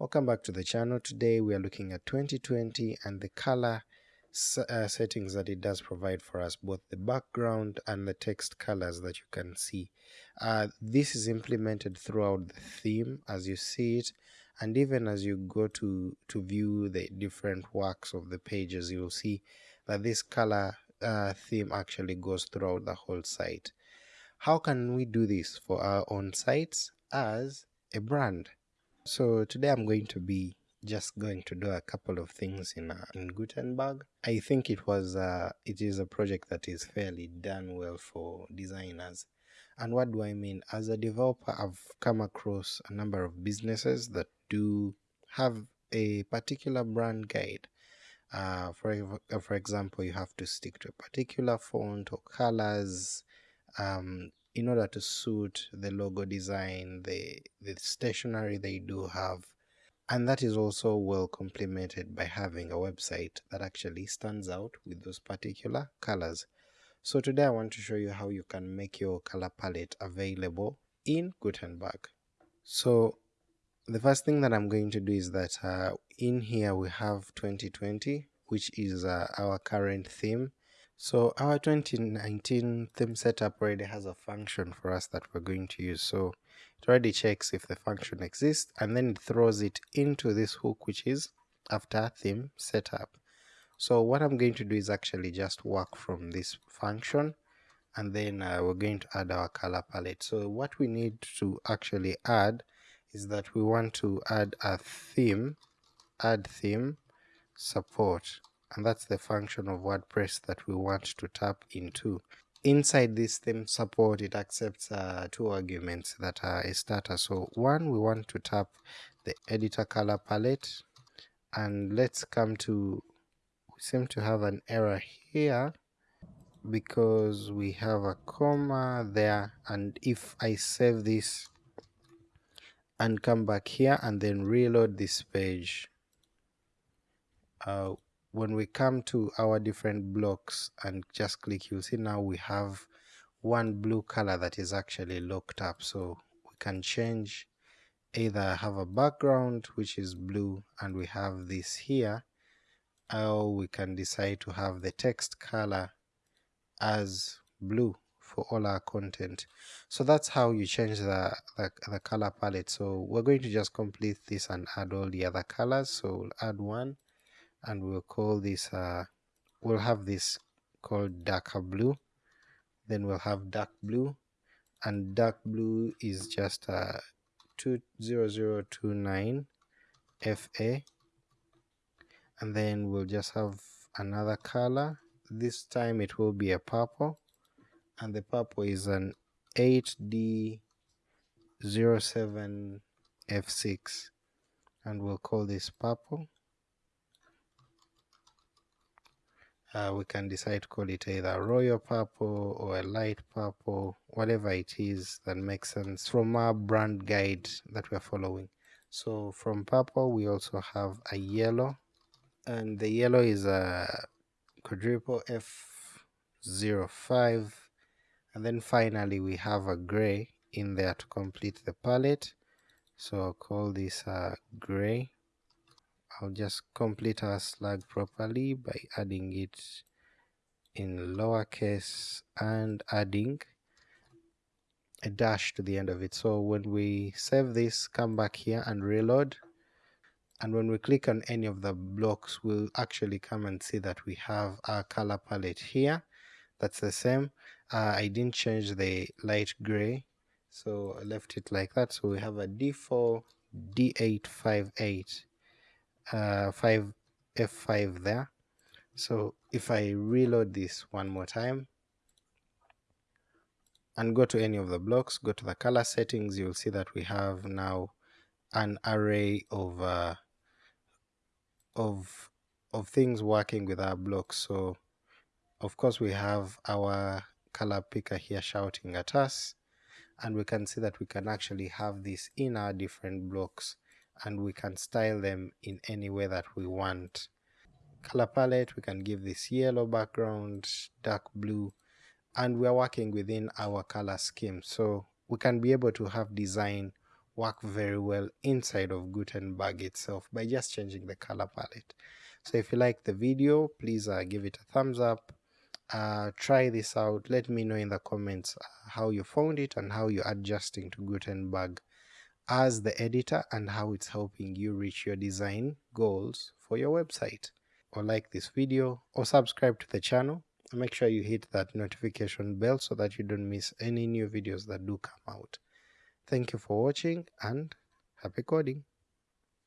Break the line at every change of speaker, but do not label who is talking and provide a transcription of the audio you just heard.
Welcome back to the channel. Today we are looking at 2020 and the color uh, settings that it does provide for us, both the background and the text colors that you can see. Uh, this is implemented throughout the theme as you see it and even as you go to, to view the different works of the pages, you'll see that this color uh, theme actually goes throughout the whole site. How can we do this for our own sites as a brand? So today I'm going to be just going to do a couple of things in uh, in Gutenberg. I think it was uh, it is a project that is fairly done well for designers. And what do I mean? As a developer, I've come across a number of businesses that do have a particular brand guide. Uh, for for example, you have to stick to a particular font or colors. Um, in order to suit the logo design, the, the stationery they do have. And that is also well complemented by having a website that actually stands out with those particular colors. So today I want to show you how you can make your color palette available in Gutenberg. So the first thing that I'm going to do is that uh, in here we have 2020, which is uh, our current theme. So our 2019 theme setup already has a function for us that we're going to use. So it already checks if the function exists and then it throws it into this hook which is after theme setup. So what I'm going to do is actually just work from this function and then uh, we're going to add our color palette. So what we need to actually add is that we want to add a theme, add theme support and that's the function of WordPress that we want to tap into. Inside this theme support, it accepts uh, two arguments that are a starter. So one, we want to tap the editor color palette, and let's come to, we seem to have an error here because we have a comma there, and if I save this and come back here and then reload this page, uh, when we come to our different blocks and just click you'll see now we have one blue color that is actually locked up. So we can change either have a background which is blue and we have this here or we can decide to have the text color as blue for all our content. So that's how you change the, the, the color palette. So we're going to just complete this and add all the other colors. So we'll add one and we'll call this uh, we'll have this called darker blue. Then we'll have dark blue. And dark blue is just uh, 20029 FA and then we'll just have another color. This time it will be a purple. And the purple is an 8D07 F6 and we'll call this purple uh, we can decide to call it either royal purple or a light purple whatever it is that makes sense from our brand guide that we're following. So from purple we also have a yellow and the yellow is a quadruple f05 and then finally we have a gray in there to complete the palette. So I'll call this a gray I'll just complete our slug properly by adding it in lowercase and adding a dash to the end of it. So when we save this, come back here and reload. And when we click on any of the blocks, we'll actually come and see that we have our color palette here. That's the same. Uh, I didn't change the light gray, so I left it like that. So we have a D4, D858 uh, 5 F5 there. So if I reload this one more time and go to any of the blocks, go to the color settings, you'll see that we have now an array of uh, of of things working with our blocks. So of course we have our color picker here shouting at us and we can see that we can actually have this in our different blocks and we can style them in any way that we want. Color palette, we can give this yellow background, dark blue, and we're working within our color scheme. So we can be able to have design work very well inside of Gutenberg itself by just changing the color palette. So if you like the video, please uh, give it a thumbs up. Uh, try this out. Let me know in the comments uh, how you found it and how you're adjusting to Gutenberg as the editor and how it's helping you reach your design goals for your website. Or like this video or subscribe to the channel and make sure you hit that notification bell so that you don't miss any new videos that do come out. Thank you for watching and happy coding!